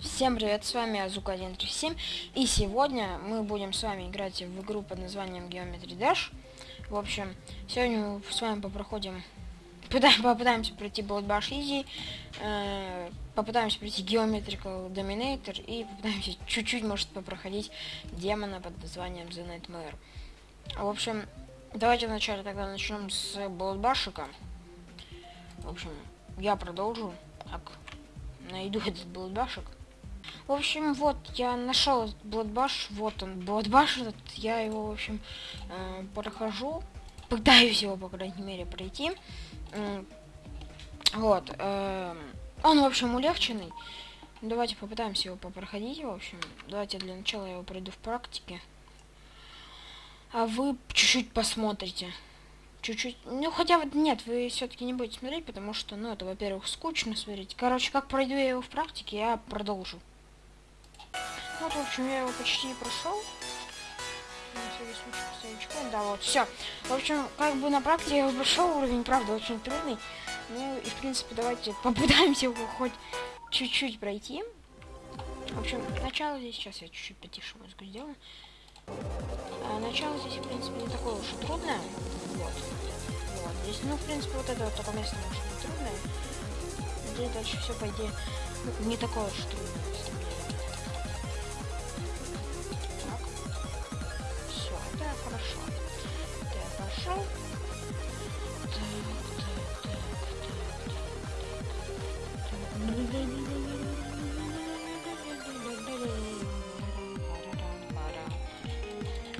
Всем привет, с вами Азука137 и сегодня мы будем с вами играть в игру под названием Geometry Dash. В общем, сегодня мы с вами попроходим, попытаемся пройти Blood Easy, э, попытаемся пройти Geometrical Dominator и попытаемся чуть-чуть, может, попроходить демона под названием The Nightmare. В общем, давайте вначале тогда начнем с Blood. В общем, я продолжу, так, найду этот Blood. В общем, вот, я нашел Bloodbash, вот он, Bloodbash этот, я его, в общем, э, прохожу, пытаюсь его, по крайней мере, пройти. Э, вот, э, он, в общем, улегченный. Давайте попытаемся его попроходить, в общем. Давайте для начала я его пройду в практике. А вы чуть-чуть посмотрите. Чуть-чуть. Ну, хотя вот нет, вы все-таки не будете смотреть, потому что, ну, это, во-первых, скучно смотреть. Короче, как пройду я его в практике, я продолжу. Вот, в общем, я его почти прошел. Да, вот, все. В общем, как бы на практике я его прошел, уровень, правда, очень трудный. Ну, и, в принципе, давайте попытаемся его хоть чуть-чуть пройти. В общем, начало здесь, сейчас я чуть-чуть потише музыку сделаю. А, начало здесь, в принципе, не такое уж и трудное. Вот. Вот, здесь, ну, в принципе, вот это вот только место может быть трудное. Здесь дальше все, по идее, ну, не такое уж трудное. Пошел.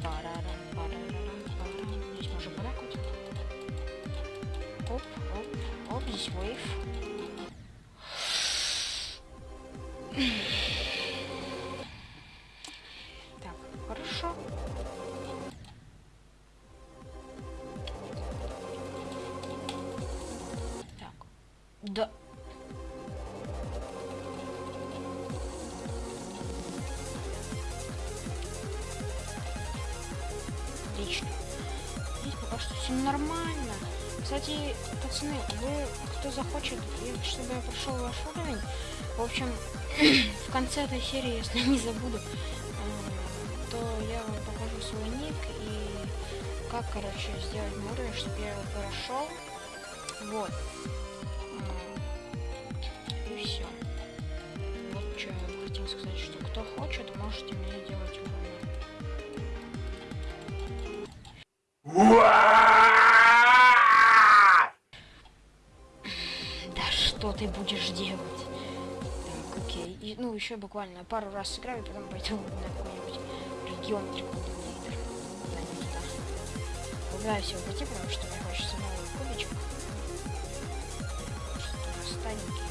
Так, так, так, Здесь можно вот так вот. Кстати, пацаны, вы, кто захочет, чтобы я прошел ваш уровень, в общем, в конце этой серии, если не забуду, э, то я вам покажу свой ник и как, короче, сделать уровень, чтобы я его прошел. Вот. сказать, что кто хочет, можете мне делать уровень. Ты будешь делать? Так, окей. И, ну, еще буквально пару раз сыграю, потом пойду на какой-нибудь регион трикодонатор. Да, не туда. Погнаю всего пойти, потому что мне хочется новый кубичек. Что-то старенький.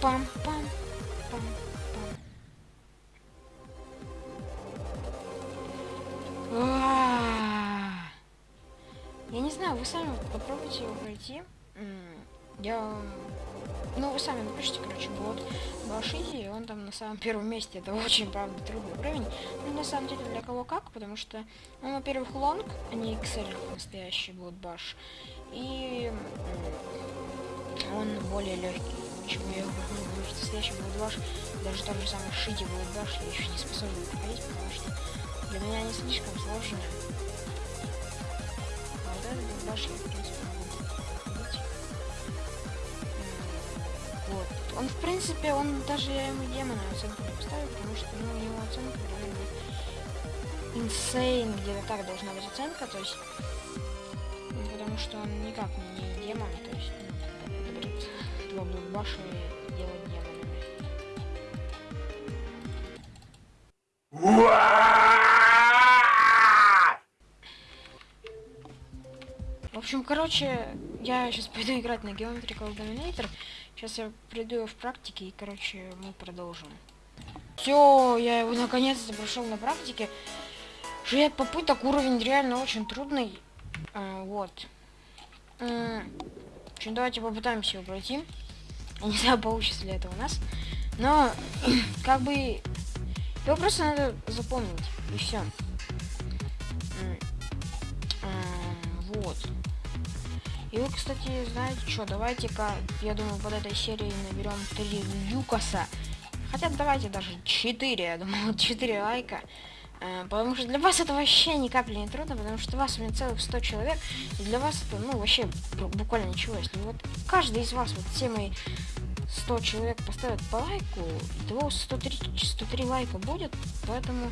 пам пам его пройти. Я... Ну, вы сами напишите, короче, вот Башизи, он там на самом первом месте. Это очень, правда, трудный уровень. Ну, на самом деле, для кого как, потому что он, во-первых, лонг, а не XL настоящий Bloodbash. И он более легкий почему я говорю, потому что настоящий Bloodbash, даже тот же самый Шити Bloodbash я еще не способен проходить, потому что для меня они слишком сложные. А вот этот Bloodbash я, в принципе, принципе, он даже я ему демона оценку не поставил, потому что, ну, у него оценка реально insane, где-то так должна быть оценка, то есть, ну, потому что он никак не демон, то есть, ну, два блокбаша делать демонами. В общем, короче, я сейчас пойду играть на Geometrical Dominator. Сейчас я приду в практике и, короче, мы продолжим. Все, я его наконец-то прошел на практике. Шесть попыток, уровень реально очень трудный. А, вот. Общем, давайте попытаемся его пройти. Я не знаю, получится ли это у нас. Но, как бы, его просто надо запомнить. И все. Кстати, знаете что, давайте-ка, я думаю, под этой серией наберем 3 Люкаса. Хотя давайте даже 4, я думаю, 4 лайка. Э, потому что для вас это вообще ни капли не трудно, потому что вас у меня целых 100 человек, и для вас это, ну, вообще буквально ничего. Если вот каждый из вас, вот все мои 100 человек поставят по лайку, того 103, 103 лайка будет, поэтому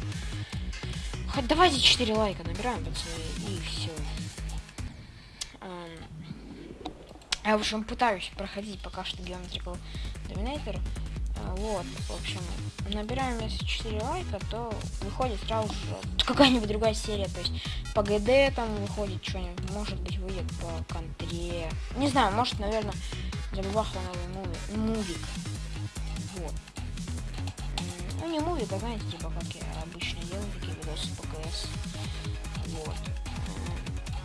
хоть давайте 4 лайка набираем, пацаны, и все. Я, в общем, пытаюсь проходить пока что Geometrical Dominator. А, вот, в общем, набираем если 4 лайка, то выходит сразу же какая-нибудь другая серия. То есть по ГД там выходит что-нибудь, может быть выйдет по контре. Не знаю, может, наверное, забабахал новый муви, мувик. Вот. Ну не мувик, а знаете, типа как я обычно делаю такие видосы по КС. Вот.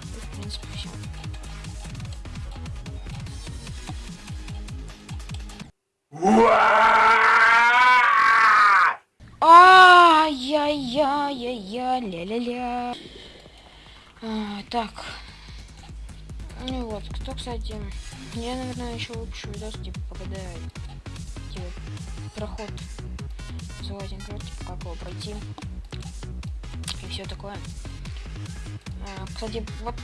И, в принципе, все. Ай-яй-яй-яй, ля-ля-ля. А, так. Ну вот, кто, кстати, я, наверное, еще выпущу видос, типа, когда, типа, проход Золотин типа, как его пройти. И все такое. А, кстати, вот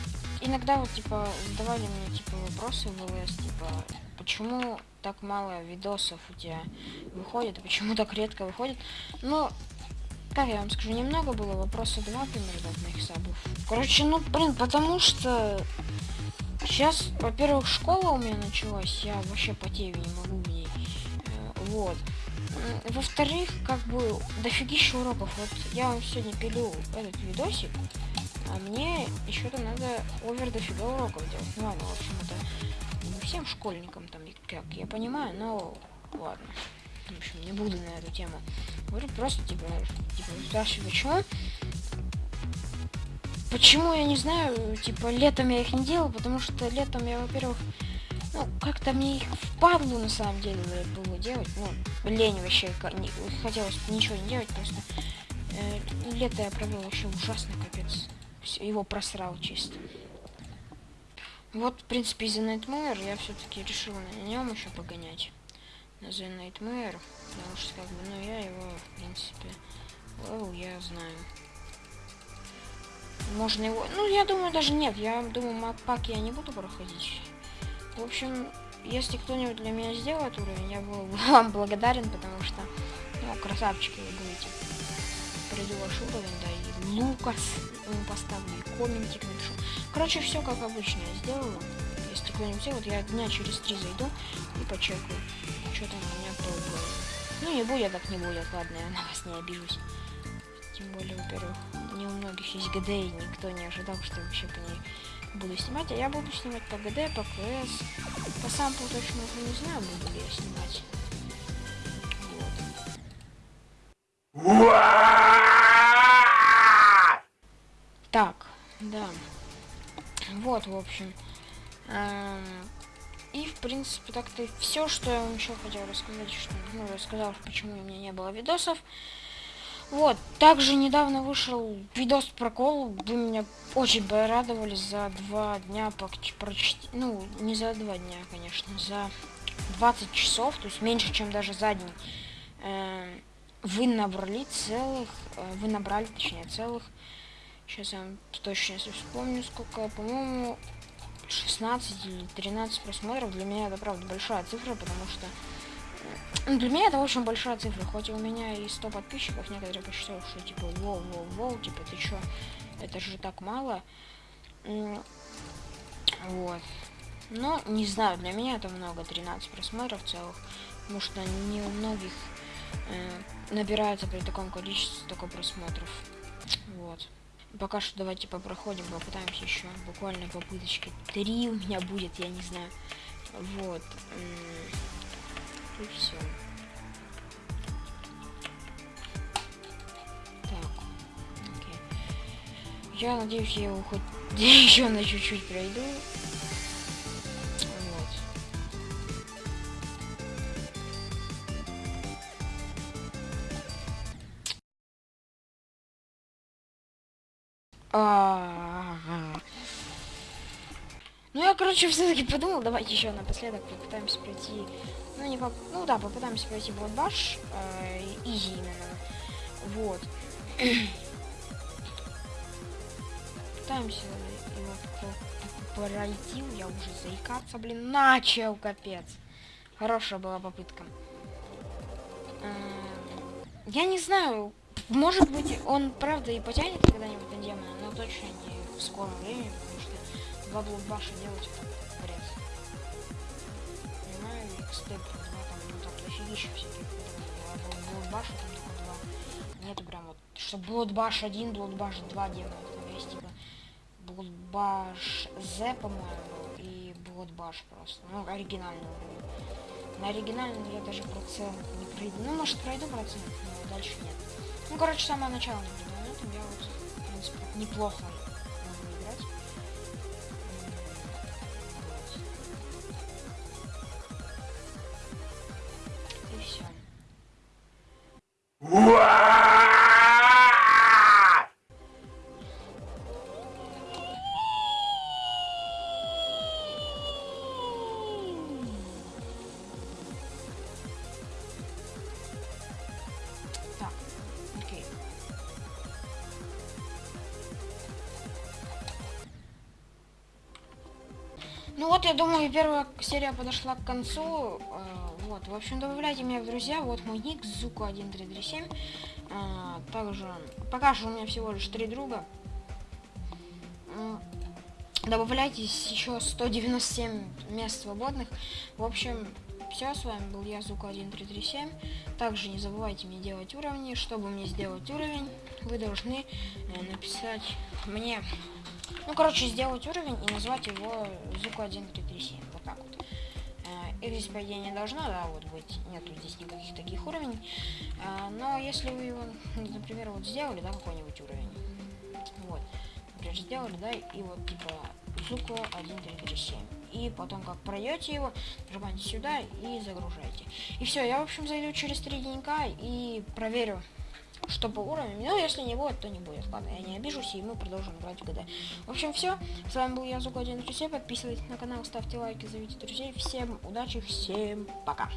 иногда вот, типа, задавали мне, типа, вопросы в ЛС, типа, почему так мало видосов у тебя выходит, почему так редко выходит. Ну, как я вам скажу, немного было, вопроса два примерно от моих сабов. Короче, ну, блин, потому что сейчас, во-первых, школа у меня началась, я вообще потею не могу в ней. Э, вот. Во-вторых, как бы, дофигища уроков. Вот я вам сегодня пилю этот видосик, а мне еще-то надо овер дофига уроков делать. Ну ладно, в общем, это не всем школьникам там, как я понимаю, но ладно. В общем, не буду на эту тему говорить, просто типа, типа спрашиваю, почему. Почему я не знаю, типа летом я их не делал, потому что летом я, во-первых, ну, как-то мне их впадлу на самом деле было делать. Ну, лень вообще, не, хотелось ничего не делать, просто э, лето я провел вообще ужасно, капец. Его просрал чисто. Вот, в принципе, из-за Nightmare я все-таки решил на нем еще погонять. На The Nightmare, потому что, как бы, ну, я его, в принципе, level я знаю. Можно его... Ну, я думаю, даже нет. Я думаю, маппак я не буду проходить. В общем, если кто-нибудь для меня сделает уровень, я был вам благодарен, потому что, ну, красавчики вы будете. Пройду ваш уровень, да, и Лукас ему поставлю, и комментик напишу. Короче, все как обычно я сделаю. Если кто-нибудь сделает, я дня через три зайду и почекаю, что там у меня было. Ну, не будет, так не будет, ладно, я на вас не обижусь. Тем более, во-первых, не у многих есть ГД, и никто не ожидал, что я вообще по ней буду снимать. А я буду снимать по ГД, по КС. По самплу точно не знаю, буду ли я снимать. Вот, в общем. Эм, и, в принципе, так-то все, что я вам еще хотел рассказать, что, ну, рассказал, почему у меня не было видосов. Вот, также недавно вышел видос про колу, вы меня очень порадовали за два дня прочти, ну, не за два дня, конечно, за 20 часов, то есть меньше, чем даже за день. Э, вы набрали целых, э, вы набрали, точнее, целых, сейчас я вам точно если вспомню, сколько, по-моему, 16 или 13 просмотров. Для меня это, правда, большая цифра, потому что ну, для меня это очень большая цифра, хоть у меня и 100 подписчиков, некоторые посчитали, что типа, воу, воу, воу, типа, ты чё, это же так мало. Вот. Но, не знаю, для меня это много, 13 просмотров целых, потому что не у многих э, набирается при таком количестве такой просмотров. Пока что давайте попроходим, попытаемся еще. Буквально попыточки. Три у меня будет, я не знаю. Вот и все. Так. Окей. Я надеюсь, я его хоть еще на чуть-чуть пройду. Ну, я, короче, все-таки подумал, давайте еще напоследок попытаемся пройти... Ну, не поп... Ну, да, попытаемся пройти Bloodbash. Э, изи именно. Вот. Пытаемся его пройти. Я уже заикаться, блин, начал, капец. Хорошая была попытка. Я не знаю, может быть, он правда и потянет когда-нибудь на демона, но точно не в скором времени, два блокбаша делать это бред. Понимаю, про два там, ну там дофигища всяких, а блокбаша там только два. Нету прям вот, что блокбаш один, блокбаш два демона, там есть типа блокбаш Z, по-моему, и блокбаш просто, ну оригинальный на оригинальном я даже процент не пройду. Ну, может, пройду процент, но дальше нет. Ну, короче, самое начало наблюдаю. На этом я вот, в принципе, неплохо Ну вот, я думаю, первая серия подошла к концу. Э, вот, в общем, добавляйте меня в друзья. Вот мой ник, Зуку1337. Э, также, пока что у меня всего лишь три друга. Добавляйтесь еще 197 мест свободных. В общем, все, с вами был я, Зука1337. Также не забывайте мне делать уровни. Чтобы мне сделать уровень, вы должны э, написать мне... Ну, короче, сделать уровень и назвать его Зука1337. Вот так вот. Э, Их здесь, по не должно, да, вот быть. Нету здесь никаких таких уровней. Э, Но если вы его, например, вот сделали, да, какой-нибудь уровень. Вот. Например, сделали, да, и вот, типа, Зуку 1337. И потом, как пройдете его, нажимаете сюда и загружаете. И все, я, в общем, зайду через три денька и проверю, что по уровню. Ну, если не будет, то не будет. Ладно, я не обижусь, и мы продолжим играть в ГД. В общем, все. С вами был я, Зука 1337. Подписывайтесь на канал, ставьте лайки, зовите друзей. Всем удачи, всем пока.